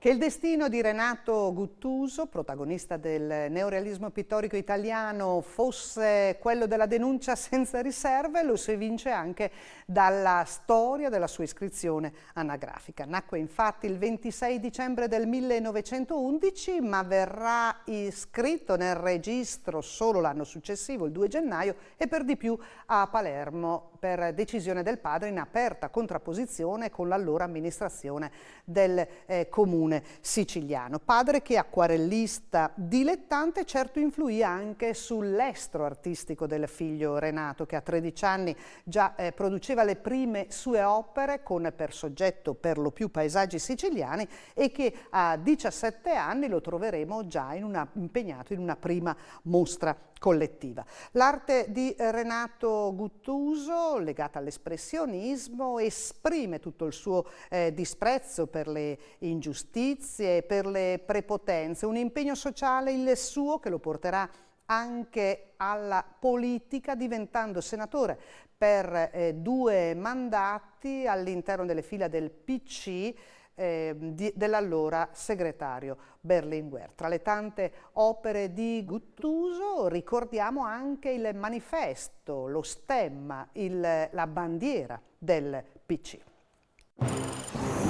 Che il destino di Renato Guttuso, protagonista del neorealismo pittorico italiano, fosse quello della denuncia senza riserve, lo si evince anche dalla storia della sua iscrizione anagrafica. Nacque infatti il 26 dicembre del 1911, ma verrà iscritto nel registro solo l'anno successivo, il 2 gennaio, e per di più a Palermo per decisione del padre in aperta contrapposizione con l'allora amministrazione del eh, comune comune siciliano. Padre che acquarellista dilettante certo influì anche sull'estro artistico del figlio Renato che a 13 anni già eh, produceva le prime sue opere con per soggetto per lo più paesaggi siciliani e che a 17 anni lo troveremo già in una, impegnato in una prima mostra collettiva. L'arte di Renato Guttuso, legata all'espressionismo, esprime tutto il suo eh, disprezzo per le ingiustizie, per le prepotenze, un impegno sociale il suo che lo porterà anche alla politica diventando senatore per eh, due mandati all'interno delle fila del PC eh, dell'allora segretario Berlinguer. Tra le tante opere di Guttuso ricordiamo anche il manifesto, lo stemma, il, la bandiera del PC.